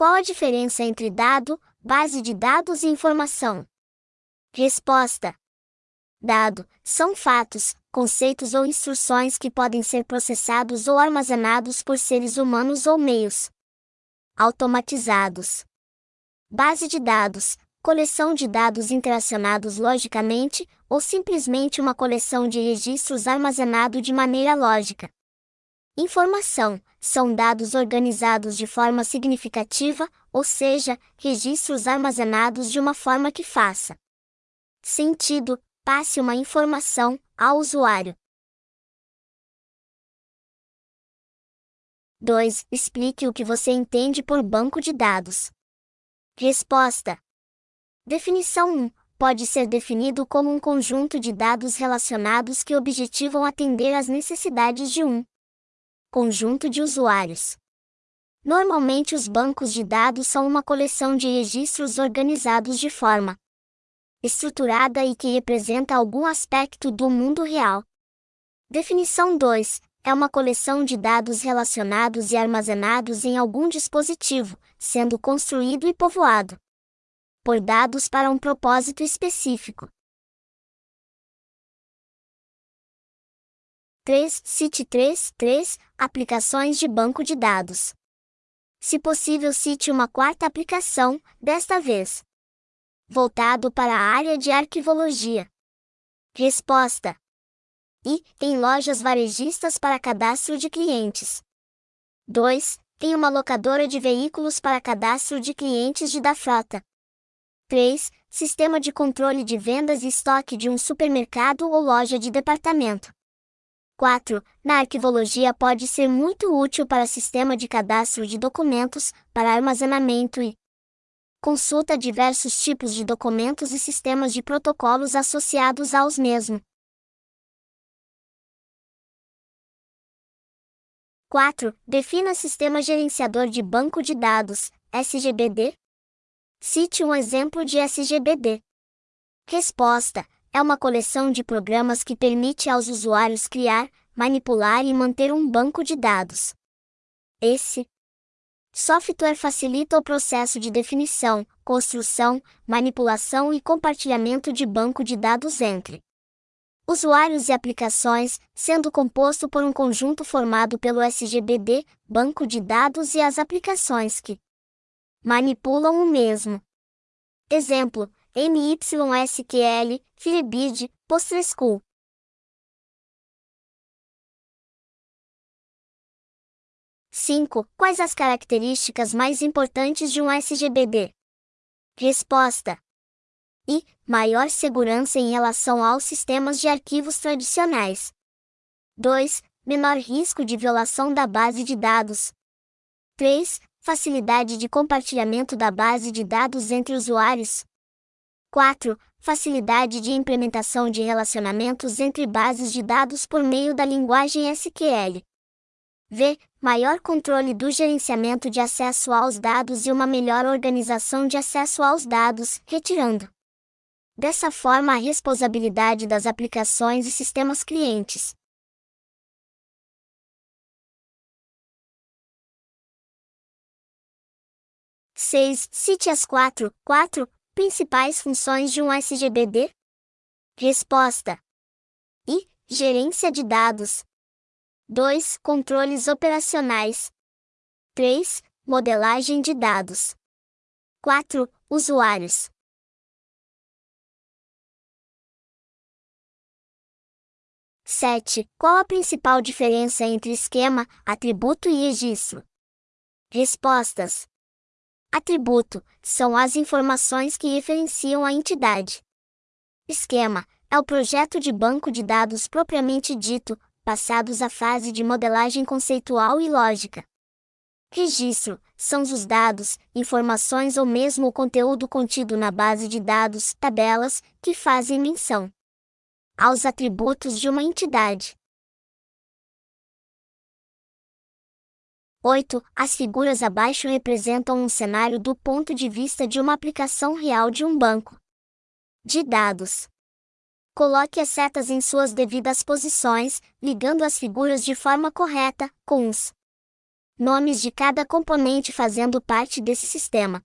Qual a diferença entre dado, base de dados e informação? Resposta: Dado são fatos, conceitos ou instruções que podem ser processados ou armazenados por seres humanos ou meios automatizados. Base de dados coleção de dados interacionados logicamente, ou simplesmente uma coleção de registros armazenado de maneira lógica. Informação são dados organizados de forma significativa, ou seja, registros armazenados de uma forma que faça sentido, passe uma informação ao usuário. 2. Explique o que você entende por banco de dados. Resposta: Definição 1. Pode ser definido como um conjunto de dados relacionados que objetivam atender às necessidades de um conjunto de usuários. Normalmente, os bancos de dados são uma coleção de registros organizados de forma estruturada e que representa algum aspecto do mundo real. Definição 2 é uma coleção de dados relacionados e armazenados em algum dispositivo, sendo construído e povoado por dados para um propósito específico. 3. Cite 3. 3. Aplicações de banco de dados. Se possível, cite uma quarta aplicação, desta vez voltado para a área de arquivologia. Resposta: E tem lojas varejistas para cadastro de clientes. 2. Tem uma locadora de veículos para cadastro de clientes de da frota. 3. Sistema de controle de vendas e estoque de um supermercado ou loja de departamento. 4. Na arquivologia pode ser muito útil para sistema de cadastro de documentos, para armazenamento e consulta diversos tipos de documentos e sistemas de protocolos associados aos mesmos. 4. Defina sistema gerenciador de banco de dados, SGBD, Cite um exemplo de SGBD. Resposta: é uma coleção de programas que permite aos usuários criar, manipular e manter um banco de dados. Esse software facilita o processo de definição, construção, manipulação e compartilhamento de banco de dados entre usuários e aplicações, sendo composto por um conjunto formado pelo SGBD, banco de dados e as aplicações que manipulam o mesmo. Exemplo: MYSQL, Firebird, PostgreSQL. Cinco. Quais as características mais importantes de um SGBD? Resposta: I. Maior segurança em relação aos sistemas de arquivos tradicionais. 2. Menor risco de violação da base de dados. 3 facilidade de compartilhamento da base de dados entre usuários. 4. Facilidade de implementação de relacionamentos entre bases de dados por meio da linguagem SQL. V. Maior controle do gerenciamento de acesso aos dados e uma melhor organização de acesso aos dados, retirando. Dessa forma, a responsabilidade das aplicações e sistemas clientes. 6. Cite as quatro, quatro principais funções de um SGBD. Resposta: I. Gerência de dados. 2. Controles operacionais. 3. Modelagem de dados. 4. Usuários. Sete. Qual a principal diferença entre esquema, atributo e registro? Respostas: Atributo são as informações que referenciam a entidade. Esquema é o projeto de banco de dados propriamente dito, passados à fase de modelagem conceitual e lógica. Registro são os dados, informações ou mesmo o conteúdo contido na base de dados, tabelas, que fazem menção aos atributos de uma entidade. 8. As figuras abaixo representam um cenário do ponto de vista de uma aplicação real de um banco de dados. Coloque as setas em suas devidas posições, ligando as figuras de forma correta, com os nomes de cada componente fazendo parte desse sistema.